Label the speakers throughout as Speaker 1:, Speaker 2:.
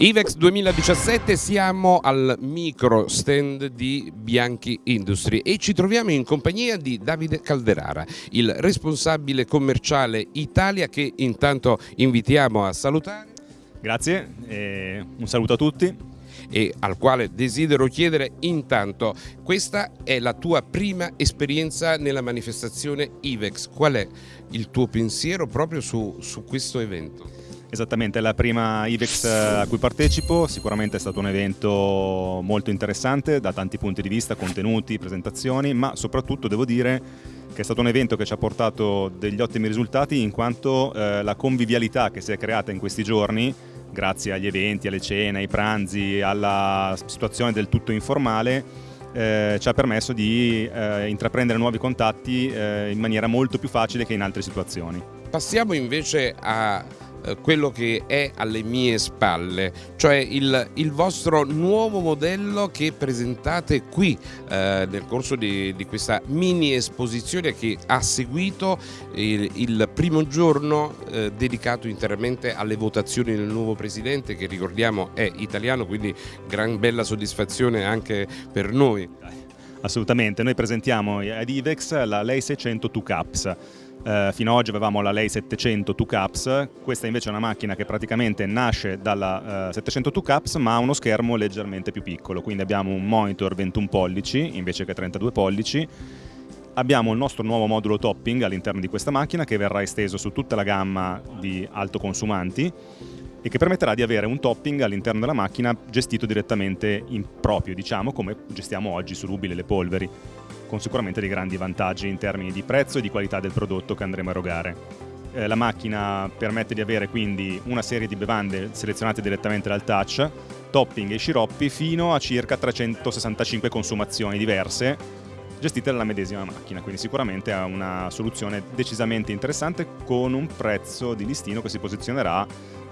Speaker 1: IVEX 2017 siamo al micro stand di Bianchi Industry e ci troviamo in compagnia di Davide Calderara, il responsabile commerciale Italia che intanto invitiamo a salutare.
Speaker 2: Grazie, un saluto a tutti
Speaker 1: e al quale desidero chiedere intanto, questa è la tua prima esperienza nella manifestazione IVEX, qual è il tuo pensiero proprio su, su questo evento?
Speaker 2: Esattamente, è la prima IVEX eh, a cui partecipo, sicuramente è stato un evento molto interessante da tanti punti di vista, contenuti, presentazioni, ma soprattutto devo dire che è stato un evento che ci ha portato degli ottimi risultati in quanto eh, la convivialità che si è creata in questi giorni, grazie agli eventi, alle cene, ai pranzi, alla situazione del tutto informale, eh, ci ha permesso di eh, intraprendere nuovi contatti eh, in maniera molto più facile che in altre situazioni.
Speaker 1: Passiamo invece a quello che è alle mie spalle, cioè il, il vostro nuovo modello che presentate qui eh, nel corso di, di, questa mini esposizione che ha seguito il, il primo giorno eh, dedicato interamente alle votazioni del nuovo presidente che ricordiamo è italiano, quindi gran bella soddisfazione anche per noi.
Speaker 2: Assolutamente, noi presentiamo ad IVEX la Lei 600 2 Caps eh, fino ad oggi avevamo la Lei 700 2 Caps, questa invece è una macchina che praticamente nasce dalla eh, 700 2 Caps ma ha uno schermo leggermente più piccolo, quindi abbiamo un monitor 21 pollici invece che 32 pollici, abbiamo il nostro nuovo modulo topping all'interno di questa macchina che verrà esteso su tutta la gamma di autoconsumanti e che permetterà di avere un topping all'interno della macchina gestito direttamente in proprio, diciamo, come gestiamo oggi su Rubile le polveri con sicuramente dei grandi vantaggi in termini di prezzo e di qualità del prodotto che andremo a erogare. Eh, la macchina permette di avere quindi una serie di bevande selezionate direttamente dal touch, topping e sciroppi fino a circa 365 consumazioni diverse gestite dalla medesima macchina, quindi sicuramente è una soluzione decisamente interessante con un prezzo di listino che si posizionerà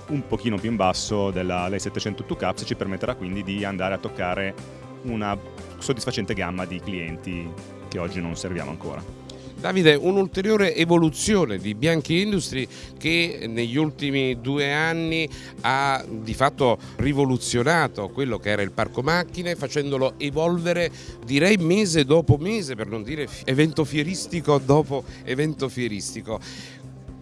Speaker 2: un pochino più in basso della Lei 702 Caps e ci permetterà quindi di andare a toccare una soddisfacente gamma di clienti che oggi non serviamo ancora.
Speaker 1: Davide, un'ulteriore evoluzione di Bianchi Industry che negli ultimi due anni ha di fatto rivoluzionato quello che era il parco macchine facendolo evolvere direi mese dopo mese per non dire evento fieristico dopo evento fieristico.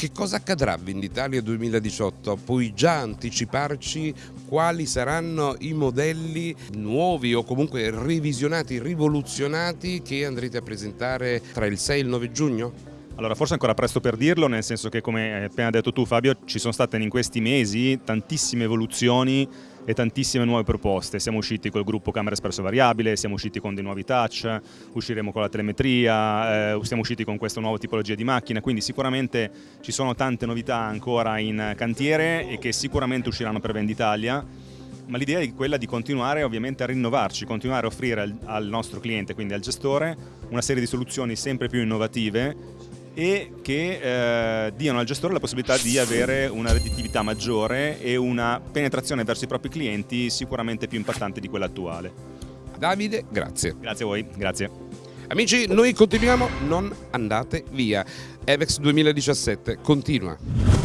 Speaker 1: Che cosa accadrà Venditalia 2018? Puoi già anticiparci quali saranno i modelli nuovi o comunque revisionati, rivoluzionati che andrete a presentare tra il 6 e il 9 giugno?
Speaker 2: Allora, forse ancora presto per dirlo, nel senso che come hai appena detto tu Fabio, ci sono state in questi mesi tantissime evoluzioni e tantissime nuove proposte. Siamo usciti col gruppo camera espresso variabile, siamo usciti con dei nuovi touch, usciremo con la telemetria, eh, siamo usciti con questa nuova tipologia di macchina, quindi sicuramente ci sono tante novità ancora in cantiere e che sicuramente usciranno per Venditalia ma l'idea è quella di continuare ovviamente a rinnovarci, continuare a offrire al nostro cliente, quindi al gestore, una serie di soluzioni sempre più innovative e che eh, diano al gestore la possibilità di avere una redditività maggiore e una penetrazione verso i propri clienti sicuramente più impattante di quella attuale.
Speaker 1: Davide, grazie.
Speaker 2: Grazie a voi, grazie.
Speaker 1: Amici, noi continuiamo, non andate via. Evex 2017 continua.